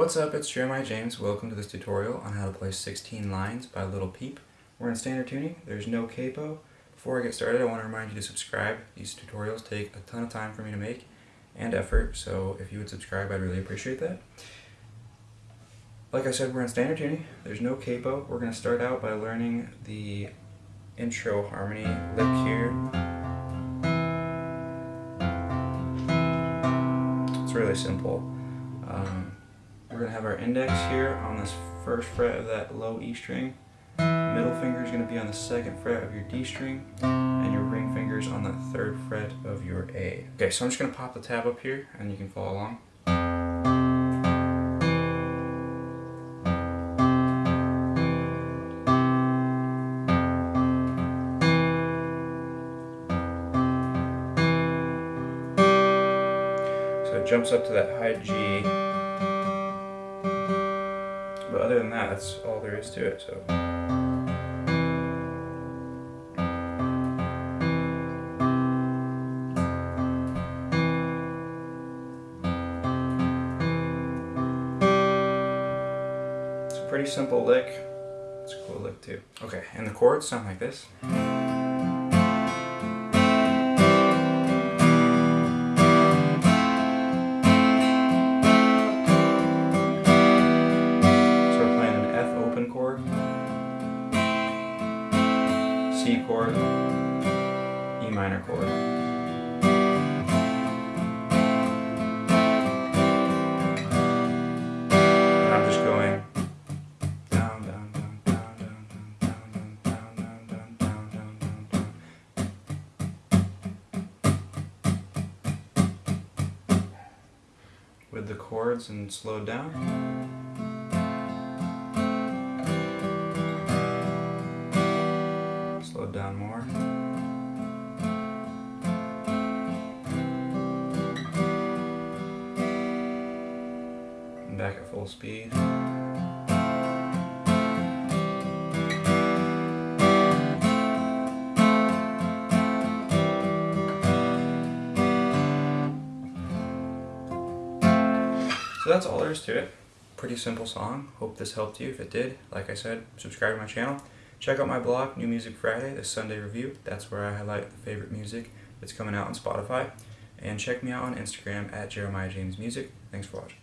What's up, it's Jeremiah James. Welcome to this tutorial on how to play 16 lines by Lil Peep. We're in standard tuning, there's no capo. Before I get started, I want to remind you to subscribe. These tutorials take a ton of time for me to make and effort, so if you would subscribe, I'd really appreciate that. Like I said, we're in standard tuning, there's no capo. We're going to start out by learning the intro harmony lick here. It's really simple. Um, we're going to have our index here on this first fret of that low E string. Middle finger is going to be on the second fret of your D string, and your ring finger is on the third fret of your A. Okay, so I'm just going to pop the tab up here, and you can follow along. So it jumps up to that high G. Than that, that's all there is to it. So. It's a pretty simple lick. It's a cool lick too. Okay, and the chords sound like this. C chord, E minor chord. And I'm just going down, down, down, down, down, down, down, down, down, down, down, down, down. With the chords and slowed down. Back at full speed. So that's all there is to it. Pretty simple song. Hope this helped you. If it did, like I said, subscribe to my channel. Check out my blog, New Music Friday, the Sunday Review. That's where I highlight the favorite music that's coming out on Spotify. And check me out on Instagram at Jeremiah James Music. Thanks for watching.